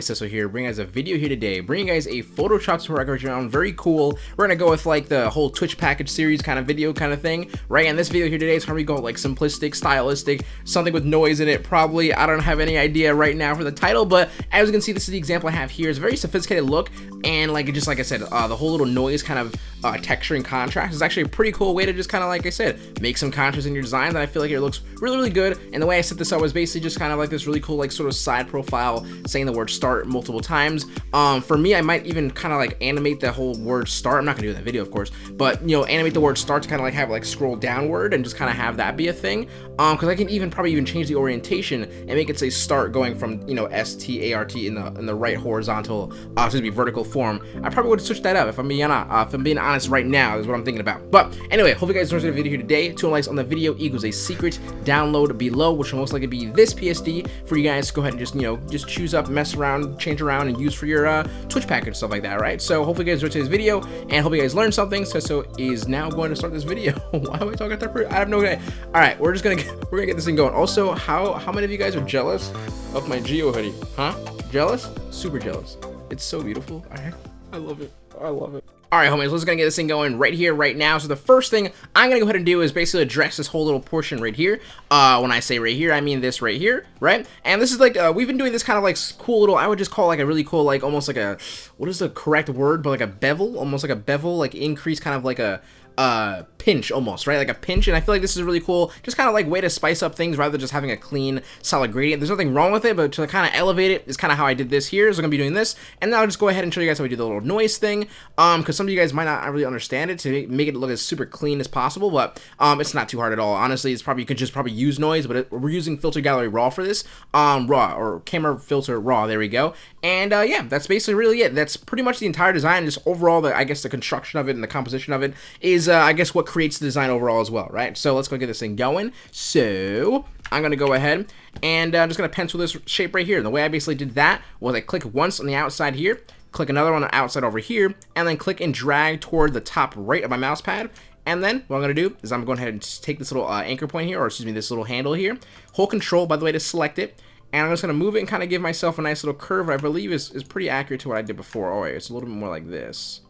Cecil here, bringing guys a video here today, bringing guys a Photoshop tutorial around, very cool. We're gonna go with like the whole Twitch package series kind of video kind of thing, right? And this video here today is how we go like simplistic, stylistic, something with noise in it, probably. I don't have any idea right now for the title, but as you can see, this is the example I have here. It's a very sophisticated look, and like just like I said, uh, the whole little noise kind of uh, texture and contrast is actually a pretty cool way to just kind of like I said, make some contrast in your design that I feel like it looks really, really good. And the way I set this up was basically just kind of like this really cool like sort of side profile saying the word start multiple times. Um, for me, I might even kind of like animate the whole word start. I'm not gonna do that video, of course, but you know, animate the word start to kind of like have like scroll downward and just kind of have that be a thing. Um, because I can even probably even change the orientation and make it say start going from you know S T A R T in the in the right horizontal, uh, excuse me, vertical form. I probably would switch that up if I'm being uh, if I'm being honest right now is what I'm thinking about. But anyway, hope you guys enjoyed the video here today. Two likes on the video equals a secret download below, which will most likely be this PSD for you guys go ahead and just you know just choose up, mess around, change around, and use for your uh, Twitch package stuff like that, right? So hopefully you guys enjoyed today's video and hope you guys learned something. So so is now going to start this video. Why am I talking third I have no idea. All right, we're just gonna get, we're gonna get this thing going. Also, how how many of you guys are jealous of my Geo hoodie? Huh? Jealous? Super jealous. It's so beautiful. I I love it. I love it. Alright homies, let's gonna get this thing going right here, right now. So the first thing I'm gonna go ahead and do is basically address this whole little portion right here. Uh, when I say right here, I mean this right here, right? And this is like, uh, we've been doing this kind of like cool little, I would just call like a really cool, like almost like a, what is the correct word, but like a bevel, almost like a bevel, like increase kind of like a, uh, pinch almost, right? Like a pinch, and I feel like this is really cool, just kind of like way to spice up things rather than just having a clean, solid gradient. There's nothing wrong with it, but to kind of elevate it is kind of how I did this here. So I'm going to be doing this, and now I'll just go ahead and show you guys how we do the little noise thing, um, because some of you guys might not really understand it to make it look as super clean as possible, but um, it's not too hard at all. Honestly, it's probably, you could just probably use noise, but it, we're using Filter Gallery Raw for this, um, Raw, or Camera Filter Raw, there we go. And uh, yeah, that's basically really it. That's pretty much the entire design, just overall, the I guess the construction of it and the composition of it is, uh, I guess, what creates the design overall as well, right? So let's go get this thing going. So I'm going to go ahead and I'm uh, just going to pencil this shape right here. And the way I basically did that was I click once on the outside here, click another on the outside over here, and then click and drag toward the top right of my mouse pad. And then what I'm going to do is I'm going ahead and take this little uh, anchor point here, or excuse me, this little handle here. Hold control, by the way, to select it. And I'm just going to move it and kind of give myself a nice little curve I believe is, is pretty accurate to what I did before. Oh, wait, it's a little bit more like this.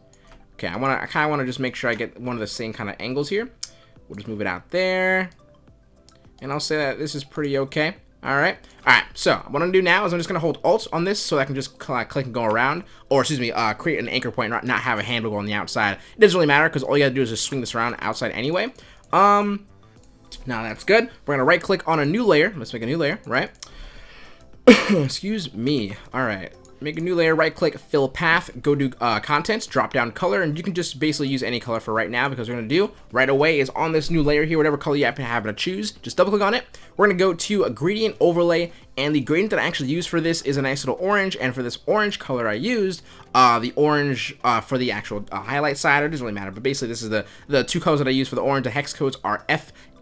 Okay, I want to, I kind of want to just make sure I get one of the same kind of angles here. We'll just move it out there. And I'll say that this is pretty okay. Alright. Alright, so what I'm to do now is I'm just going to hold Alt on this so I can just click and go around. Or, excuse me, uh, create an anchor point, not, not have a handle on the outside. It doesn't really matter because all you got to do is just swing this around outside anyway. Um, Now that's good. We're to right click on a new layer. Let's make a new layer, right? excuse me. Alright make a new layer, right click, fill path, go to uh, contents, drop down color, and you can just basically use any color for right now because we're to do right away is on this new layer here, whatever color you happen to have to choose, just double click on it. We're to go to a gradient overlay and the gradient that I actually use for this is a nice little orange and for this orange color I used uh, the orange uh, for the actual uh, highlight side it doesn't really matter but basically this is the the two colors that I use for the orange the hex codes are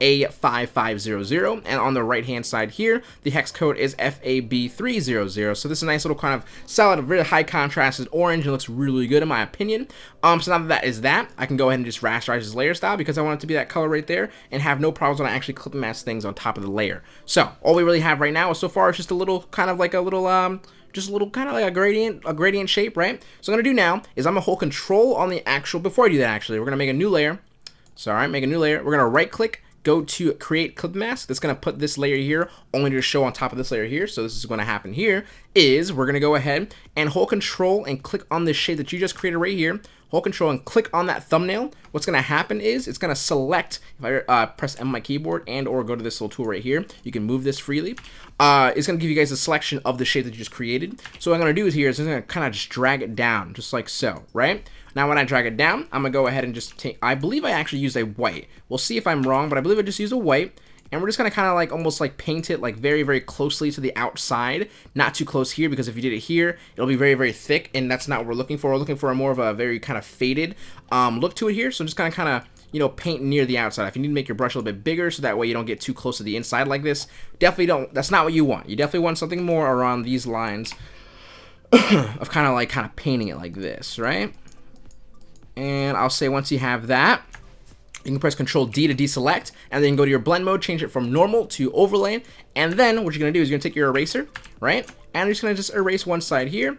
FA5500 and on the right hand side here the hex code is FAB300 so this is a nice little kind of solid really high contrasted orange and looks really good in my opinion. Um so now that that is that I can go ahead and just rasterize this layer style because I want it to be that color right there and have no problems when I actually clip and mask things on top of the layer. So all we really have right now is so far it's just a little kind of like a little um just a little kind of like a gradient a gradient shape right? So I'm gonna do now is I'm gonna hold control on the actual before I do that actually we're gonna make a new layer. So make a new layer. We're gonna right click go to create clip mask that's going to put this layer here only to show on top of this layer here. So this is going to happen here is we're going to go ahead and hold control and click on this shape that you just created right here. Hold control and click on that thumbnail. What's going to happen is it's going to select if I uh, press M on my keyboard and or go to this little tool right here you can move this freely. Uh, it's going to give you guys a selection of the shape that you just created. So what I'm going to do is here is I'm going to kind of just drag it down just like so right now when I drag it down, I'm going to go ahead and just take, I believe I actually used a white. We'll see if I'm wrong, but I believe I just used a white. And we're just going to kind of like almost like paint it like very, very closely to the outside. Not too close here because if you did it here, it'll be very, very thick. And that's not what we're looking for. We're looking for a more of a very kind of faded um, look to it here. So I'm just going to kind of you know, paint near the outside. If you need to make your brush a little bit bigger so that way you don't get too close to the inside like this, definitely don't, that's not what you want. You definitely want something more around these lines of kind of like kind of painting it like this, right? And I'll say once you have that, you can press Control D to deselect, and then go to your blend mode, change it from normal to overlay, and then what you're gonna do is you're gonna take your eraser, right? And you're just gonna just erase one side here.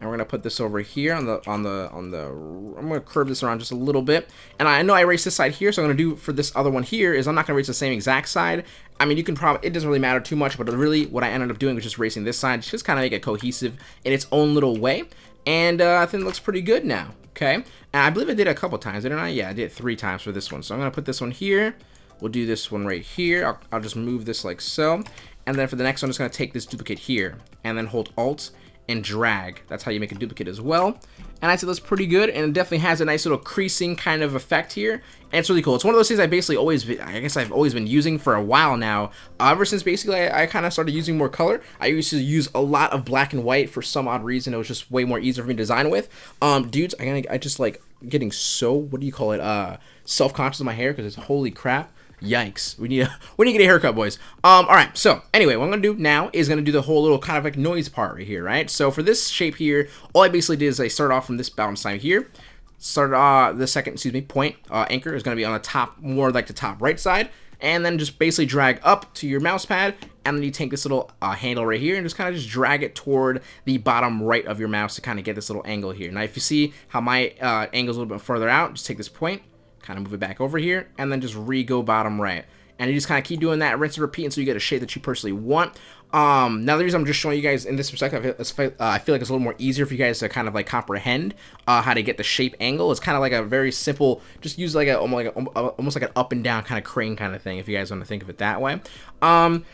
And we're gonna put this over here on the on the on the I'm gonna curve this around just a little bit. And I know I erased this side here so I'm gonna do for this other one here is I'm not gonna erase the same exact side. I mean you can probably it doesn't really matter too much but really what I ended up doing was just erasing this side just kind of make it cohesive in its own little way. And uh, I think it looks pretty good now okay. And I believe I did it a couple times didn't I? Yeah I did it three times for this one. So I'm gonna put this one here. We'll do this one right here. I'll, I'll just move this like so. And then for the next one I'm just gonna take this duplicate here and then hold alt and drag. That's how you make a duplicate as well. And I say that's pretty good, and it definitely has a nice little creasing kind of effect here. And it's really cool. It's one of those things I basically always, I guess I've always been using for a while now. Uh, ever since basically I, I kind of started using more color. I used to use a lot of black and white for some odd reason. It was just way more easier for me to design with. Um, dudes, I, I just like getting so, what do you call it, uh, self-conscious of my hair because it's holy crap. Yikes. We need a we need to get a haircut, boys. Um, alright, so anyway, what I'm gonna do now is gonna do the whole little kind of like noise part right here, right? So for this shape here, all I basically did is I start off from this balance side here. Start uh the second, excuse me, point uh, anchor is gonna be on the top, more like the top right side. And then just basically drag up to your mouse pad, and then you take this little uh, handle right here and just kind of just drag it toward the bottom right of your mouse to kind of get this little angle here. Now, if you see how my uh, angle is a little bit further out, just take this point, kind of move it back over here, and then just re-go bottom right. And you just kind of keep doing that, rinse and repeat until you get a shape that you personally want. Um, now the reason I'm just showing you guys in this perspective, uh, I feel like it's a little more easier for you guys to kind of like comprehend uh, how to get the shape angle. It's kind of like a very simple, just use like a almost like, a, almost like an up and down kind of crane kind of thing, if you guys want to think of it that way. Um,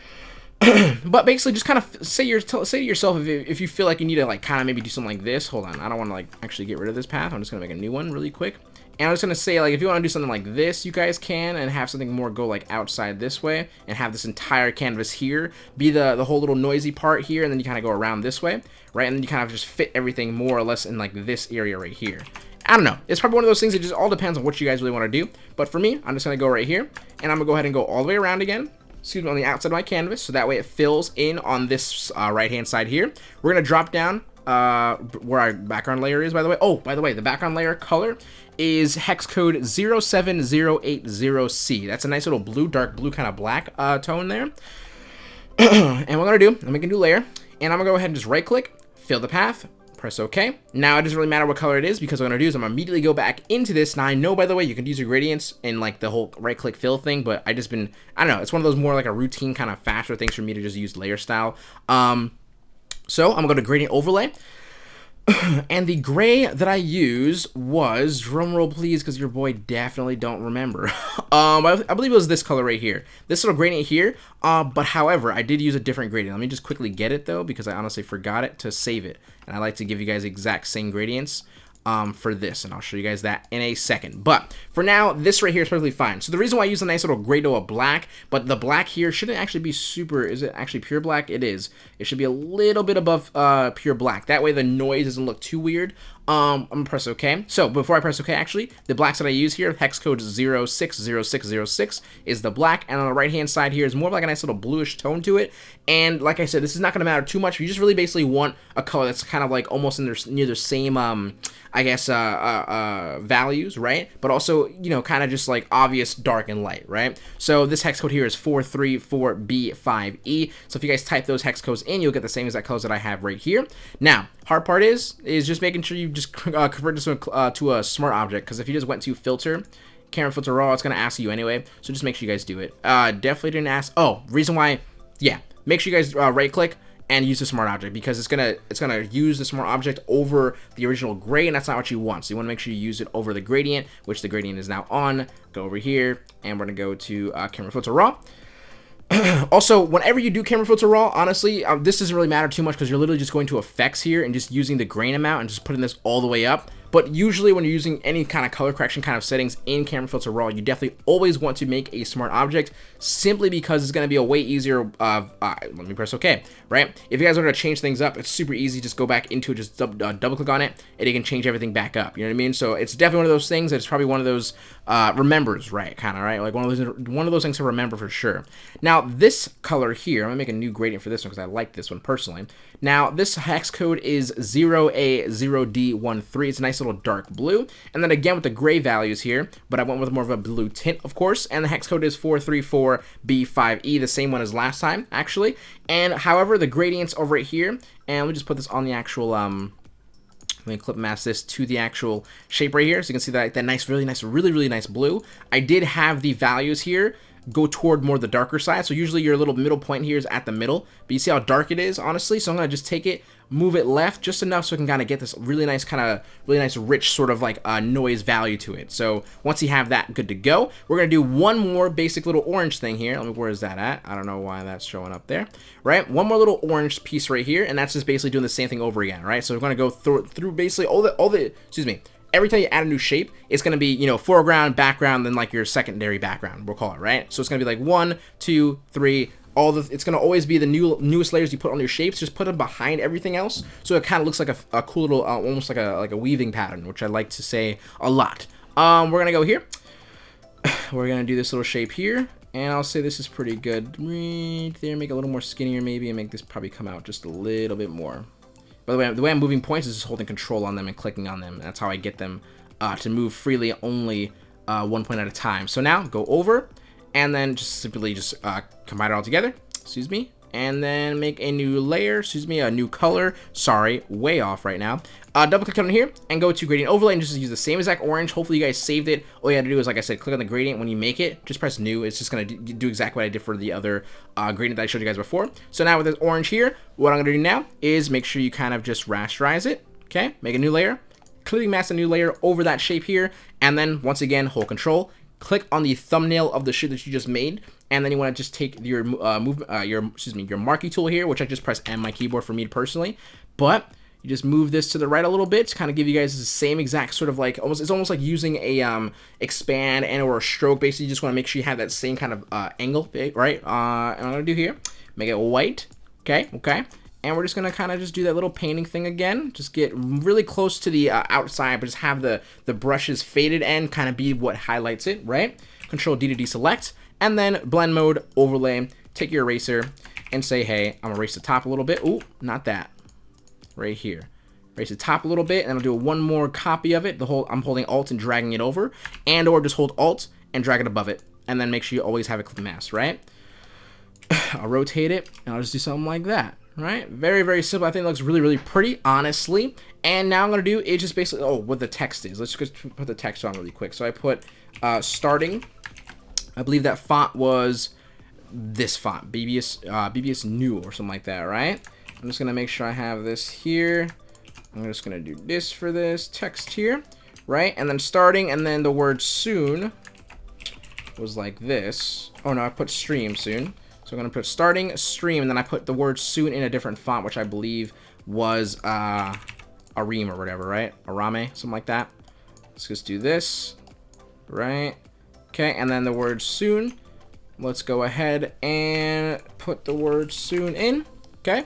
but basically just kind of say your say to yourself if, if you feel like you need to like kind of maybe do something like this hold on i don't want to like actually get rid of this path i'm just gonna make a new one really quick and I was to say, like, if you want to do something like this, you guys can, and have something more go, like, outside this way, and have this entire canvas here be the, the whole little noisy part here, and then you kind of go around this way, right? And then you kind of just fit everything more or less in, like, this area right here. I don't know. It's probably one of those things that just all depends on what you guys really want to do. But for me, I'm just going to go right here, and I'm going to go ahead and go all the way around again, excuse me, on the outside of my canvas, so that way it fills in on this uh, right-hand side here. We're going to drop down uh, where our background layer is, by the way. Oh, by the way, the background layer color is hex code 07080C. That's a nice little blue, dark blue kind of black uh, tone there. and what I'm going to do, I'm make a new layer, and I'm going to go ahead and just right click, fill the path, press OK. Now it doesn't really matter what color it is because what I'm going to do is I'm going to immediately go back into this. Now I know, by the way, you can use your gradients in like the whole right click fill thing, but I just been, I don't know, it's one of those more like a routine kind of faster things for me to just use layer style. Um, so I'm going to gradient overlay. and the gray that I used was, drumroll please, because your boy definitely don't remember. um, I, I, believe it was this color right here. This little gradient here, uh, but however, I did use a different gradient. Let me just quickly get it though, because I honestly forgot it to save it. And I like to give you guys exact same gradients um, for this, and I'll show you guys that in a second. But for now, this right here is perfectly fine. So the reason why I use a nice little grado of black, but the black here shouldn't actually be super, is it actually pure black? It is. It should be a little bit above uh, pure black. That way the noise doesn't look too weird. Um, I'm gonna press OK. So before I press OK, actually, the blacks that I use here, hex code 060606 is the black, and on the right hand side here is more of like a nice little bluish tone to it. And like I said, this is not gonna matter too much. You just really basically want a color that's kind of like almost in their near the same um I guess, uh, uh, uh, values, right? But also, you know, kind of just like obvious dark and light, right? So this hex code here is 434B5E. So if you guys type those hex codes in, you'll get the same exact colors that I have right here. Now, hard part is, is just making sure you just uh, convert this to a, uh, to a smart object. Because if you just went to filter, camera filter raw, it's going to ask you anyway. So just make sure you guys do it. Uh, definitely didn't ask. Oh, reason why, yeah. Make sure you guys uh, right click and use the smart object because it's gonna it's gonna use the smart object over the original gray and that's not what you want so you want to make sure you use it over the gradient which the gradient is now on go over here and we're gonna go to uh, camera filter raw also, whenever you do camera filter raw, honestly, um, this doesn't really matter too much because you're literally just going to effects here and just using the grain amount and just putting this all the way up. But usually when you're using any kind of color correction kind of settings in Camera Filter Raw, you definitely always want to make a smart object simply because it's going to be a way easier, uh, uh, let me press OK, right? If you guys want to change things up, it's super easy. Just go back into it, just uh, double click on it, and it can change everything back up. You know what I mean? So it's definitely one of those things that it's probably one of those uh, remembers, right? Kind of, right? Like one of those one of those things to remember for sure. Now, this color here, I'm going to make a new gradient for this one because I like this one personally. Now, this hex code is 0A0D13. It's a nice little dark blue. And then again with the gray values here, but I went with more of a blue tint, of course. And the hex code is 434B5E, the same one as last time, actually. And however, the gradients over here, and we just put this on the actual, um, let me clip mask this to the actual shape right here. So you can see that, that nice, really nice, really, really nice blue. I did have the values here go toward more the darker side. So usually your little middle point here is at the middle, but you see how dark it is, honestly? So I'm to just take it, move it left just enough so I can kind of get this really nice kind of, really nice rich sort of like uh, noise value to it. So once you have that good to go, we're going to do one more basic little orange thing here. Let me, where is that at? I don't know why that's showing up there, right? One more little orange piece right here, and that's just basically doing the same thing over again, right? So we're to go through, through basically all the, all the, excuse me, every time you add a new shape, it's going to be, you know, foreground, background, then like your secondary background, we'll call it, right? So it's going to be like one, two, three, all the, it's going to always be the new newest layers you put on your shapes, just put them behind everything else. So it kind of looks like a, a cool little, uh, almost like a, like a weaving pattern, which I like to say a lot. Um, we're going to go here. We're going to do this little shape here. And I'll say this is pretty good right there. Make it a little more skinnier maybe and make this probably come out just a little bit more. By the way, the way I'm moving points is just holding control on them and clicking on them. That's how I get them uh, to move freely only uh, one point at a time. So now go over and then just simply just uh, combine it all together. Excuse me and then make a new layer, excuse me, a new color. Sorry, way off right now. Uh, double click on here and go to gradient overlay and just use the same exact orange. Hopefully you guys saved it. All you have to do is, like I said, click on the gradient when you make it. Just press new. It's just going to do exactly what I did for the other uh, gradient that I showed you guys before. So now with this orange here, what I'm going to do now is make sure you kind of just rasterize it. Okay, make a new layer. Clearly mask a new layer over that shape here. And then once again, hold control click on the thumbnail of the shit that you just made, and then you want to just take your uh, move, uh, your excuse me, your marquee tool here, which I just press M my keyboard for me personally, but you just move this to the right a little bit to kind of give you guys the same exact sort of like almost it's almost like using a um expand and or a stroke. Basically you just want to make sure you have that same kind of uh, angle right? Uh and i'm gonna do here make it white okay okay? And we're just gonna kind of just do that little painting thing again. Just get really close to the uh, outside but just have the the brushes faded and kind of be what highlights it right? Control D to deselect and then blend mode overlay take your eraser and say hey I'm gonna erase the top a little bit. Oh not that right here Raise the top a little bit and I'll do one more copy of it the whole I'm holding alt and dragging it over and or just hold alt and drag it above it and then make sure you always have it clip mask right I'll rotate it and I'll just do something like that right? Very, very simple. I think it looks really, really pretty, honestly. And now I'm going to do is just basically, oh, what the text is. Let's just put the text on really quick. So I put uh, starting. I believe that font was this font, Bebas, uh, Bebas Neue or something like that, right? I'm just going to make sure I have this here. I'm just going to do this for this text here, right? And then starting, and then the word soon was like this. Oh, no, I put stream soon. So I'm going to put starting stream, and then I put the word soon in a different font, which I believe was uh, Arim or whatever, right? Arame, something like that. Let's just do this, right? Okay, and then the word soon. Let's go ahead and put the word soon in, okay?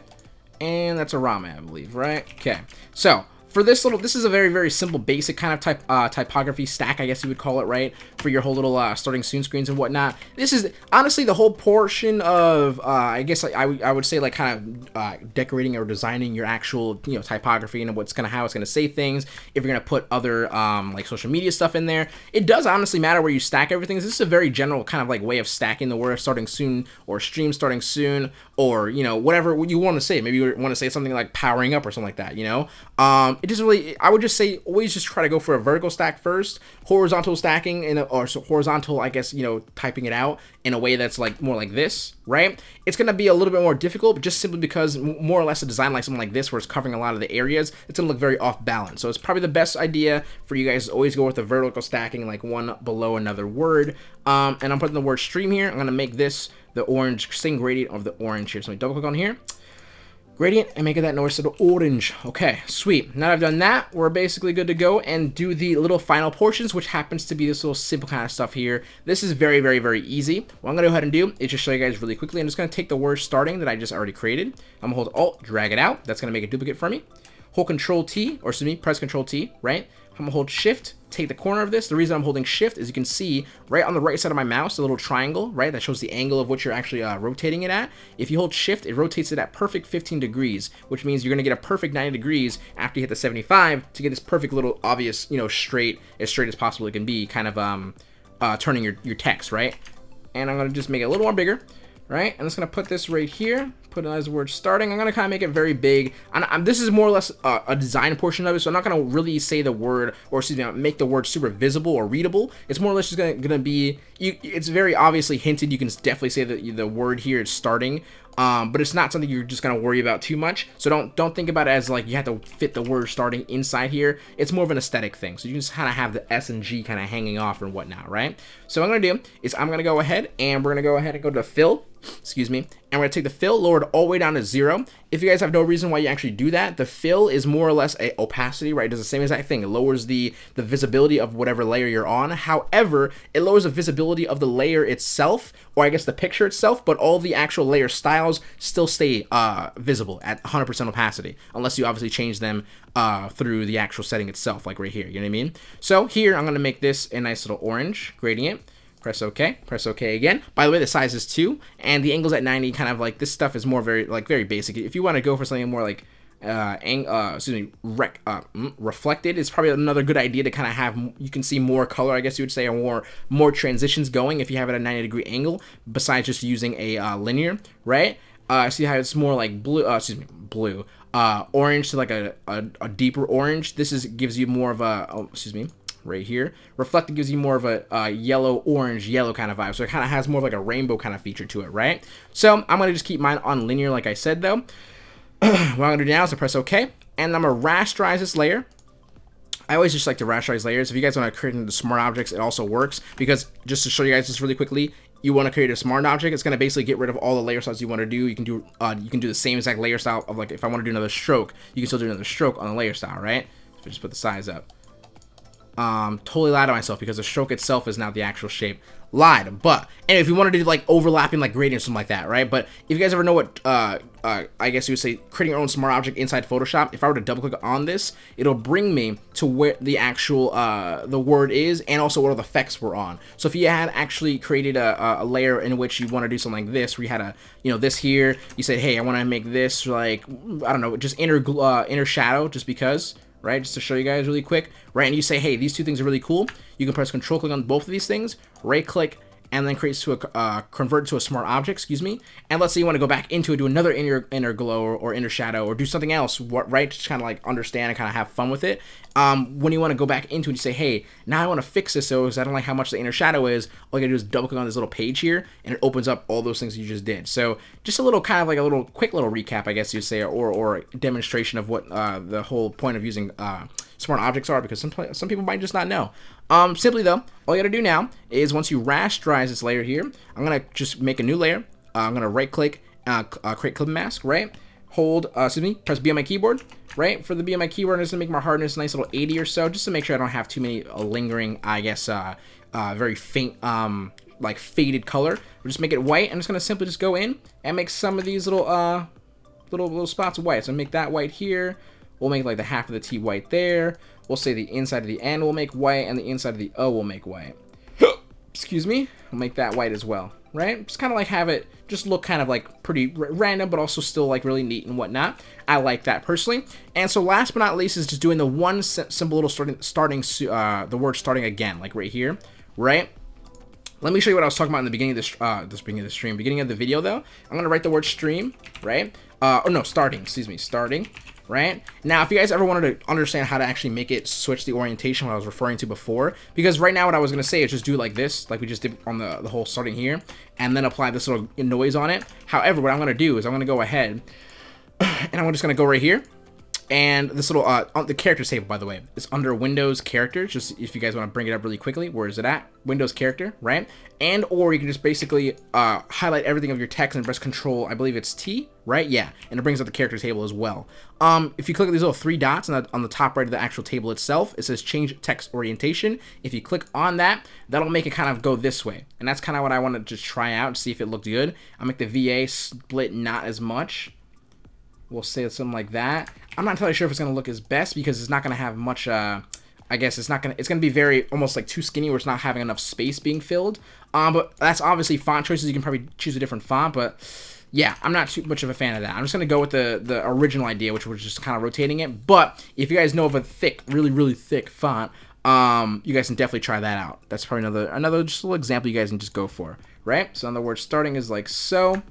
And that's a Rama, I believe, right? Okay, so for this little, this is a very, very simple, basic kind of type uh, typography stack, I guess you would call it, right? For your whole little uh, starting soon screens and whatnot. This is, honestly, the whole portion of, uh, I guess I, I would say, like, kind of uh, decorating or designing your actual, you know, typography and what's gonna, how it's gonna say things, if you're gonna put other, um, like, social media stuff in there. It does honestly matter where you stack everything. This is a very general kind of, like, way of stacking the word starting soon, or stream starting soon, or, you know, whatever you want to say. Maybe you want to say something like powering up or something like that, you know? Um, it just really, I would just say always just try to go for a vertical stack first, horizontal stacking, in a, or so horizontal, I guess, you know, typing it out in a way that's like more like this, right? It's going to be a little bit more difficult, just simply because more or less a design like something like this, where it's covering a lot of the areas, it's going to look very off balance. So it's probably the best idea for you guys to always go with the vertical stacking, like one below another word. Um, and I'm putting the word stream here. I'm going to make this the orange, same gradient of the orange here. So me double click on here gradient and make it that nice little orange. Okay, sweet. Now I've done that, we're basically good to go and do the little final portions, which happens to be this little simple kind of stuff here. This is very, very, very easy. What I'm to go ahead and do is just show you guys really quickly. I'm just to take the word starting that I just already created. I'm to hold Alt, drag it out. That's to make a duplicate for me. Hold Control T, or excuse me, press Control T, right? I'm gonna hold shift, take the corner of this. The reason I'm holding shift is you can see right on the right side of my mouse, a little triangle, right? That shows the angle of what you're actually uh, rotating it at. If you hold shift, it rotates it at perfect 15 degrees, which means you're gonna get a perfect 90 degrees after you hit the 75 to get this perfect little obvious, you know, straight, as straight as possible it can be, kind of um, uh, turning your, your text, right? And I'm gonna just make it a little more bigger right? I'm just gonna put this right here, put it as the word starting. I'm gonna kind of make it very big. And I'm, this is more or less a, a, design portion of it, so I'm not gonna really say the word, or excuse me, uh, make the word super visible or readable. It's more or less just gonna, gonna be, you, it's very obviously hinted. You can definitely say that the word here is starting, um, but it's not something you're just gonna worry about too much. So don't don't think about it as like you have to fit the word starting inside here. It's more of an aesthetic thing. So you just kind of have the S and G kind of hanging off and whatnot, right? So what I'm gonna do is I'm gonna go ahead and we're gonna go ahead and go to fill excuse me, and we're to take the fill, lowered all the way down to zero. If you guys have no reason why you actually do that, the fill is more or less a opacity, right? It does the same exact thing. It lowers the, the visibility of whatever layer you're on. However, it lowers the visibility of the layer itself, or I guess the picture itself, but all the actual layer styles still stay uh, visible at 100% opacity, unless you obviously change them uh, through the actual setting itself, like right here, you know what I mean? So here, I'm to make this a nice little orange gradient press OK, press OK again. By the way, the size is 2, and the angle's at 90, kind of like, this stuff is more very, like, very basic. If you want to go for something more like, uh, ang uh, excuse me, rec uh, mm, reflected is probably another good idea to kind of have, you can see more color, I guess you would say, or more, more transitions going if you have it at a 90 degree angle, besides just using a uh, linear, right? Uh, see how it's more like blue, uh, excuse me, blue, uh, orange to like a, a, a deeper orange. This is gives you more of a, oh, excuse me, right here. Reflected gives you more of a yellow, orange, yellow kind of vibe. So it kind of has more of like a rainbow kind of feature to it, right? So I'm going to just keep mine on linear like I said though. what I'm going to do now is to press OK. And I'm going to rasterize this layer. I always just like to rasterize layers. If you guys want to create into smart objects, it also works. Because just to show you guys this really quickly, you want to create a smart object, it's going to basically get rid of all the layer styles you want to do. You can do uh, you can do the same exact layer style of like if I want to do another stroke, you can still do another stroke on the layer style, right? So just put the size up um, totally lied to myself because the stroke itself is now the actual shape. Lied, but and if you wanted to do like overlapping like gradients, something like that, right? But if you guys ever know what, uh, uh, I guess you would say creating your own smart object inside Photoshop, if I were to double click on this, it'll bring me to where the actual uh, the word is and also what all the effects were on. So if you had actually created a, a layer in which you want to do something like this, where you had a, you know, this here, you said, hey, I want to make this like, I don't know, just inner uh, inner shadow, just because right? Just to show you guys really quick, right? And you say, hey, these two things are really cool. You can press control click on both of these things, right click, and then creates to a uh, convert to a smart object, excuse me. And let's say you want to go back into it, do another inner inner glow or, or inner shadow, or do something else, what right? Just kind of like understand and kind of have fun with it. Um, when you want to go back into it, you say, hey, now I want to fix this so because I don't like how much the inner shadow is. All you gotta do is double click on this little page here, and it opens up all those things you just did. So just a little kind of like a little quick little recap, I guess you'd say, or or demonstration of what uh, the whole point of using. Uh, smart objects are because some, some people might just not know. Um, simply though, all you gotta do now is once you rasterize this layer here, I'm gonna just make a new layer. Uh, I'm gonna right click, uh, uh, create clip mask, right? Hold, uh, excuse me, press B on my keyboard, right? For the B on my keyboard, I'm just gonna make my hardness a nice little 80 or so, just to make sure I don't have too many uh, lingering, I guess, uh, uh, very faint, um, like faded color. We'll just make it white. I'm just gonna simply just go in and make some of these little, uh, little little spots white. So make that white here. We'll make like the half of the T white there. We'll say the inside of the N will make white and the inside of the O will make white. Excuse me. We'll make that white as well, right? Just kind of like have it just look kind of like pretty random, but also still like really neat and whatnot. I like that personally. And so last but not least is just doing the one simple little starting, starting uh, the word starting again, like right here, right? Let me show you what I was talking about in the beginning of this, uh, this beginning of the stream. Beginning of the video, though, I'm to write the word stream, right? Uh, oh, no, starting, excuse me, starting, right? Now, if you guys ever wanted to understand how to actually make it switch the orientation what I was referring to before, because right now what I was going to say is just do like this, like we just did on the, the whole starting here, and then apply this little noise on it. However, what I'm going to do is I'm going to go ahead, and I'm just going to go right here, and this little, uh, the characters table, by the way, is under Windows characters, just if you guys want to bring it up really quickly, where is it at? Windows character, right? And, or you can just basically uh, highlight everything of your text and press Control, I believe it's T, right? Yeah, and it brings up the character table as well. Um, if you click these little three dots on the, on the top right of the actual table itself, it says Change Text Orientation. If you click on that, that'll make it kind of go this way. And that's kind of what I want to just try out, see if it looked good. I'll make the VA split not as much. We'll say something like that. I'm not entirely sure if it's going to look as best because it's not going to have much uh, I guess it's not gonna it's gonna be very almost like too skinny where it's not having enough space being filled. Um, but that's obviously font choices. You can probably choose a different font, but yeah, I'm not too much of a fan of that. I'm just gonna go with the the original idea, which was just kind of rotating it. But if you guys know of a thick, really really thick font, um, you guys can definitely try that out. That's probably another another just little example you guys can just go for, right? So in other words, starting is like so.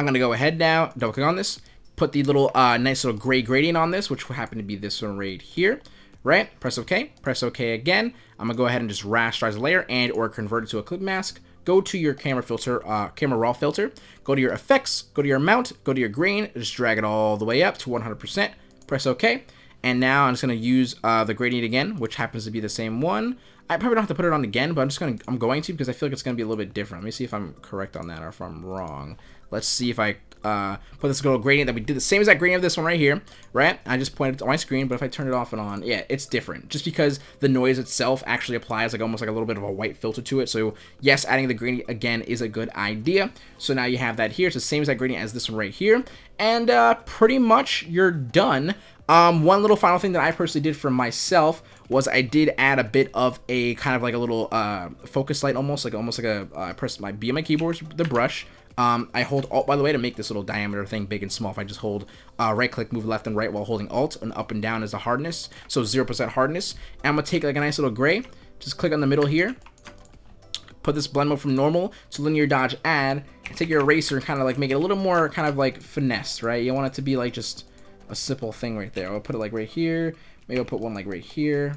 I'm gonna go ahead now, double click on this, put the little uh, nice little gray gradient on this, which will happen to be this one right here, right? Press OK, press OK again. I'm gonna go ahead and just rasterize the layer and or convert it to a clip mask. Go to your camera filter, uh, camera raw filter, go to your effects, go to your amount, go to your grain, just drag it all the way up to 100%, press OK. And now I'm just gonna use uh, the gradient again, which happens to be the same one. I probably don't have to put it on again, but I'm just gonna I'm going to because I feel like it's gonna be a little bit different. Let me see if I'm correct on that or if I'm wrong. Let's see if I uh, put this little gradient that we did the same exact gradient of this one right here, right? I just pointed to my screen, but if I turn it off and on, yeah, it's different. Just because the noise itself actually applies like almost like a little bit of a white filter to it. So yes, adding the gradient again is a good idea. So now you have that here. It's the same exact gradient as this one right here. And uh, pretty much you're done. Um, one little final thing that I personally did for myself was I did add a bit of a kind of like a little uh, focus light almost like almost like a uh, I press my B on my keyboard the brush um, I hold Alt, by the way, to make this little diameter thing big and small. If I just hold uh, right click, move left and right while holding Alt, and up and down is the hardness. So 0% hardness. And I'm going to take like a nice little gray, just click on the middle here, put this blend mode from normal to linear dodge add, and take your eraser and kind of like make it a little more kind of like finesse, right? You want it to be like just a simple thing right there. I'll put it like right here. Maybe I'll put one like right here.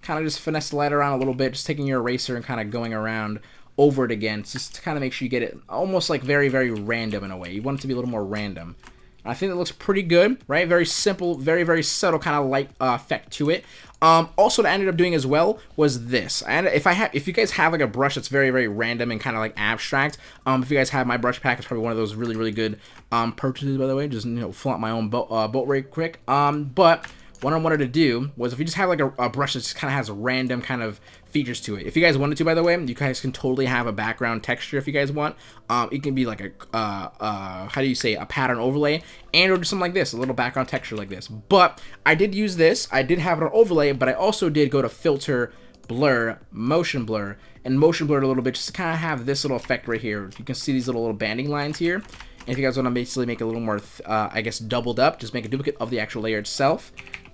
Kind of just finesse the light around a little bit, just taking your eraser and kind of going around over it again just to kind of make sure you get it almost like very, very random in a way. You want it to be a little more random. I think it looks pretty good, right? Very simple, very, very subtle kind of light uh, effect to it. Um, also, what I ended up doing as well was this. And if I have, if you guys have like a brush that's very, very random and kind of like abstract, um, if you guys have my brush pack, it's probably one of those really, really good um, purchases, by the way. Just you know, flaunt my own boat, uh, boat right quick. Um, but what I wanted to do was if you just have like a, a brush that just kind of has random kind of features to it. If you guys wanted to, by the way, you guys can totally have a background texture if you guys want. Um, it can be like a, uh, uh, how do you say, a pattern overlay, and or something like this, a little background texture like this. But I did use this. I did have on overlay, but I also did go to filter, blur, motion blur, and motion blur a little bit just to kind of have this little effect right here. You can see these little, little banding lines here. And if you guys want to basically make it a little more, uh, I guess, doubled up, just make a duplicate of the actual layer itself.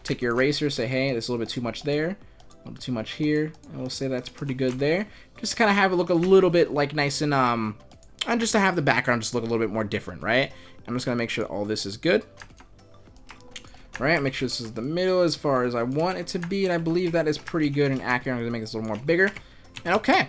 Take your eraser, say, hey, there's a little bit too much there. A little bit too much here. And we'll say that's pretty good there. Just kind of have it look a little bit like nice and, um, and just to have the background just look a little bit more different, right? I'm just going to make sure all this is good. Right, make sure this is the middle as far as I want it to be, and I believe that is pretty good and accurate. I'm going to make this a little more bigger. And okay.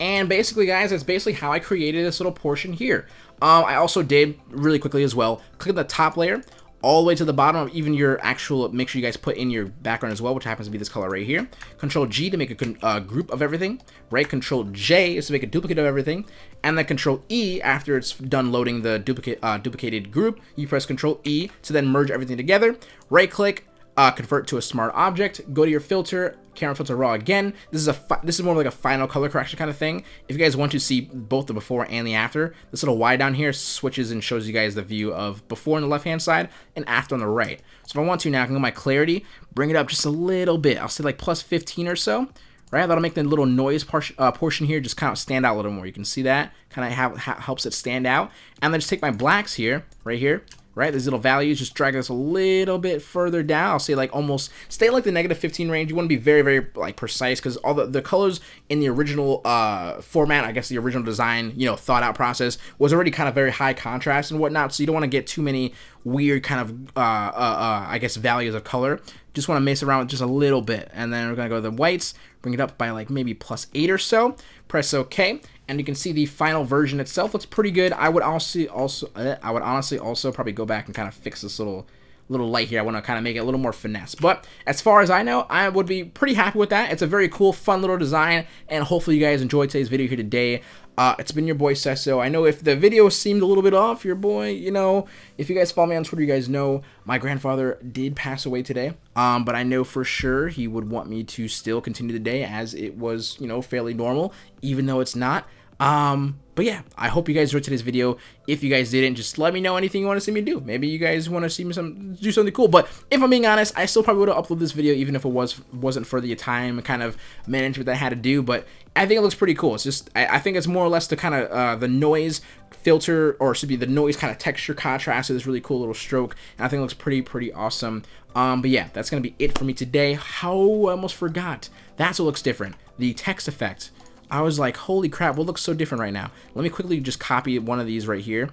And basically, guys, that's basically how I created this little portion here. Um, I also did, really quickly as well, click on the top layer, all the way to the bottom of even your actual, make sure you guys put in your background as well, which happens to be this color right here. Control G to make a uh, group of everything, right? Control J is to make a duplicate of everything. And then Control E, after it's done loading the duplicate uh, duplicated group, you press Control E to then merge everything together. Right click, uh, convert to a smart object, go to your filter, camera filter raw again. This is a this is more like a final color correction kind of thing. If you guys want to see both the before and the after, this little Y down here switches and shows you guys the view of before on the left hand side and after on the right. So if I want to now, I can go my clarity, bring it up just a little bit. I'll say like plus 15 or so. Right, that'll make the little noise portion, uh, portion here just kind of stand out a little more. You can see that kind of ha helps it stand out. And then just take my blacks here, right here, right? These little values, just drag this a little bit further down. I'll say like almost, stay like the negative 15 range. You want to be very, very like precise because all the, the colors in the original uh, format, I guess the original design, you know, thought out process was already kind of very high contrast and whatnot. So you don't want to get too many weird kind of, uh, uh, uh, I guess, values of color. Just want to mess around with just a little bit. And then we're going to go to the whites, bring it up by like maybe plus eight or so. Press OK and you can see the final version itself looks pretty good. I would also also uh, I would honestly also probably go back and kind of fix this little little light here. I want to kind of make it a little more finesse. But as far as I know, I would be pretty happy with that. It's a very cool, fun little design, and hopefully you guys enjoyed today's video here today. Uh, it's been your boy Cesso. I know if the video seemed a little bit off, your boy, you know, if you guys follow me on Twitter, you guys know my grandfather did pass away today. Um, but I know for sure he would want me to still continue the day as it was, you know, fairly normal, even though it's not. Um, but yeah, I hope you guys enjoyed today's video. If you guys didn't, just let me know anything you want to see me do. Maybe you guys want to see me some do something cool. But if I'm being honest, I still probably would have uploaded this video even if it was wasn't for the time kind of management that I had to do. But I think it looks pretty cool. It's just I, I think it's more or less the kind of uh, the noise filter or should be the noise kind of texture contrast to this really cool little stroke. And I think it looks pretty pretty awesome. Um, but yeah, that's gonna be it for me today. How I almost forgot. That's what looks different. The text effect. I was like, holy crap, what looks so different right now? Let me quickly just copy one of these right here.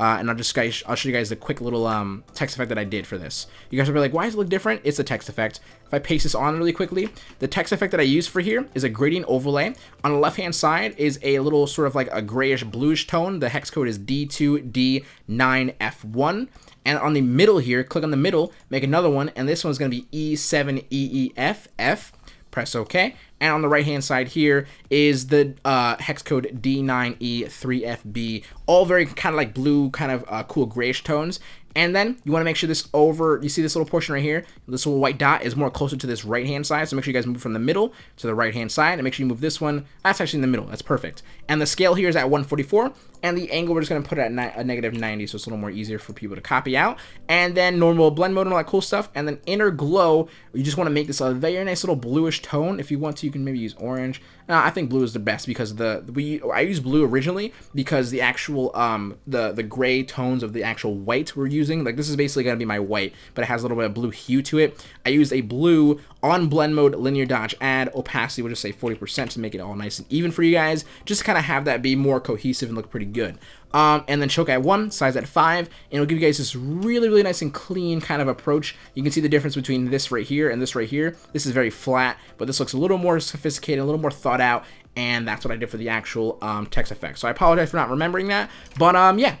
Uh, and I'll just guys, I'll show you guys the quick little um, text effect that I did for this. You guys will be like, why does it look different? It's a text effect. If I paste this on really quickly, the text effect that I use for here is a gradient overlay. On the left-hand side is a little sort of like a grayish bluish tone. The hex code is D2D9F1. And on the middle here, click on the middle, make another one, and this one's going to be E7EEFF. Press OK. And on the right hand side here is the uh, hex code D9E3FB. All very kind of like blue, kind of uh, cool grayish tones. And then you want to make sure this over, you see this little portion right here, this little white dot is more closer to this right hand side. So make sure you guys move from the middle to the right hand side and make sure you move this one. That's actually in the middle. That's perfect. And the scale here is at 144 and the angle we're just going to put it at a negative 90 so it's a little more easier for people to copy out. And then normal blend mode and all that cool stuff. And then inner glow, you just want to make this a very nice little bluish tone. If you want to, you can maybe use orange. Uh, I think blue is the best because the we I used blue originally because the actual um the the gray tones of the actual white we're using like this is basically gonna be my white but it has a little bit of blue hue to it. I used a blue on blend mode linear dodge add opacity we'll just say 40% to make it all nice and even for you guys just kind of have that be more cohesive and look pretty good. Um, and then choke at 1, size at 5, and it'll give you guys this really, really nice and clean kind of approach. You can see the difference between this right here and this right here. This is very flat, but this looks a little more sophisticated, a little more thought out, and that's what I did for the actual um, text effect. So I apologize for not remembering that, but um, yeah.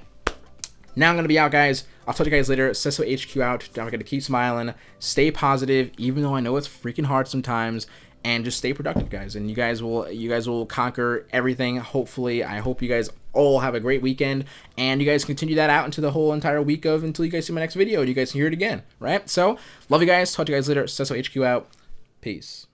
Now I'm going to be out, guys. I'll talk to you guys later. Cesso HQ out. Don't forget to keep smiling. Stay positive, even though I know it's freaking hard sometimes and just stay productive guys and you guys will you guys will conquer everything hopefully i hope you guys all have a great weekend and you guys continue that out into the whole entire week of until you guys see my next video and you guys hear it again right? So love you guys. Talk to you guys later. Cesso HQ out. Peace